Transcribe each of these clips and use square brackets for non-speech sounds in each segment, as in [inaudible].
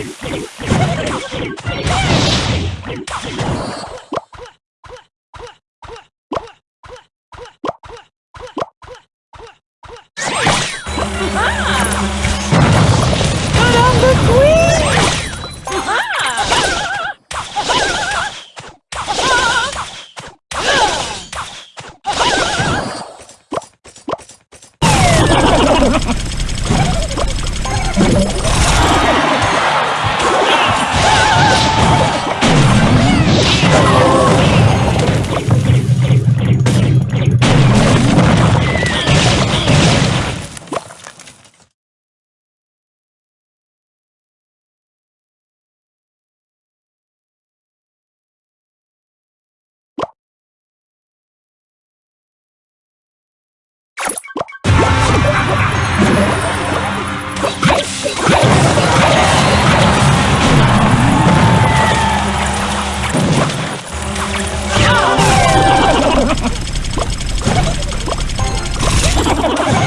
Hey! Oh, my God.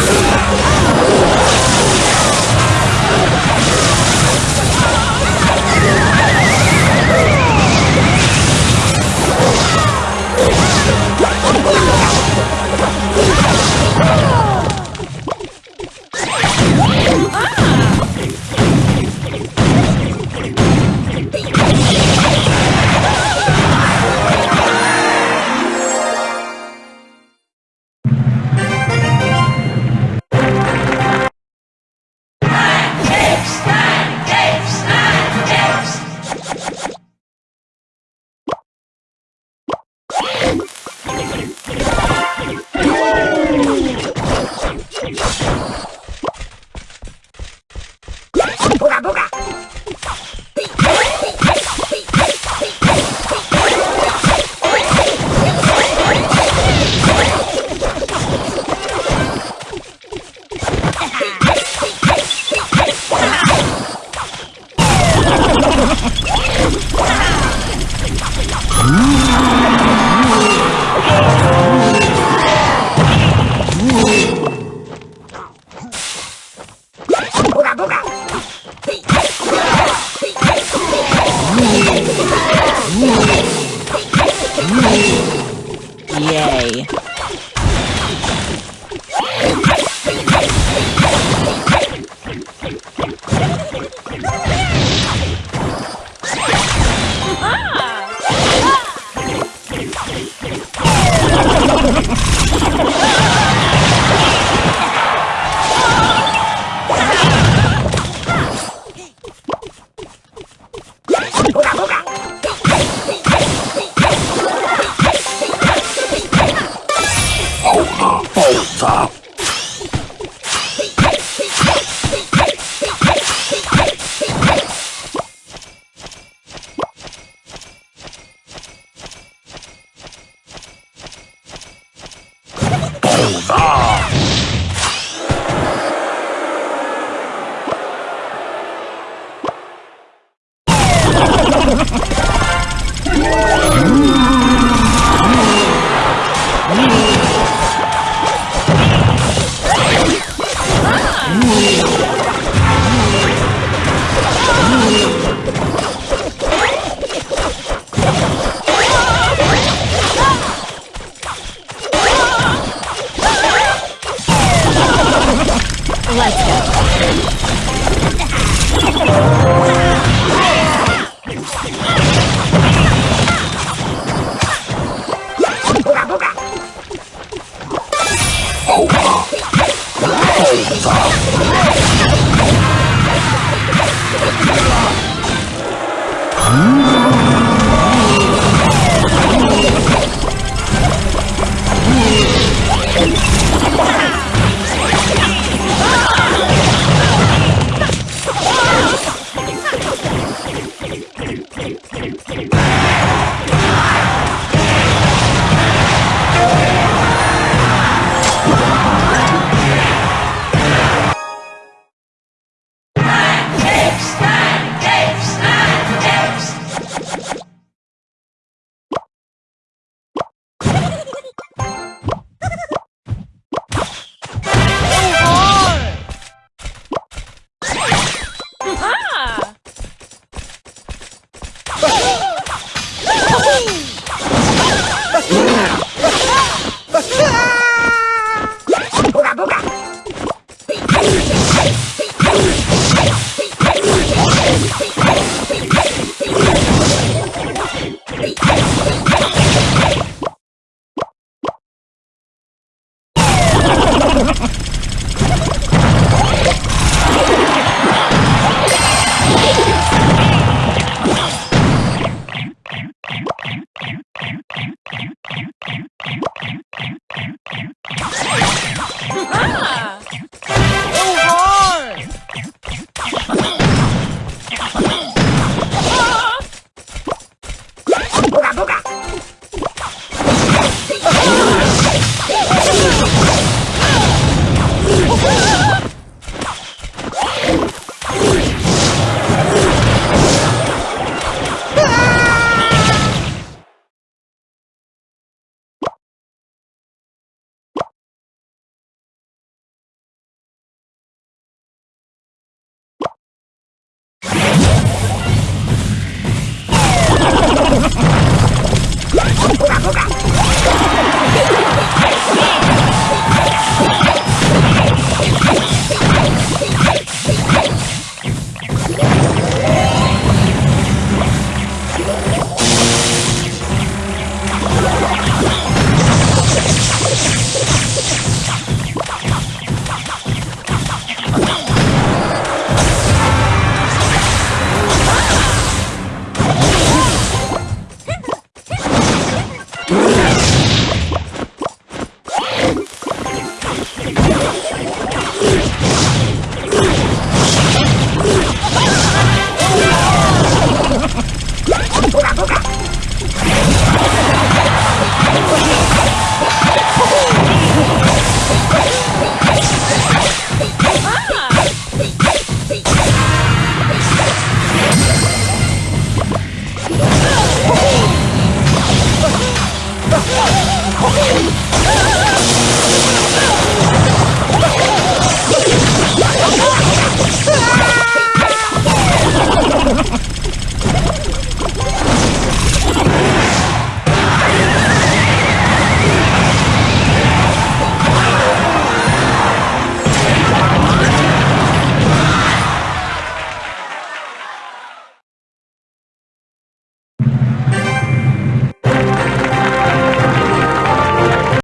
Yeah. [laughs]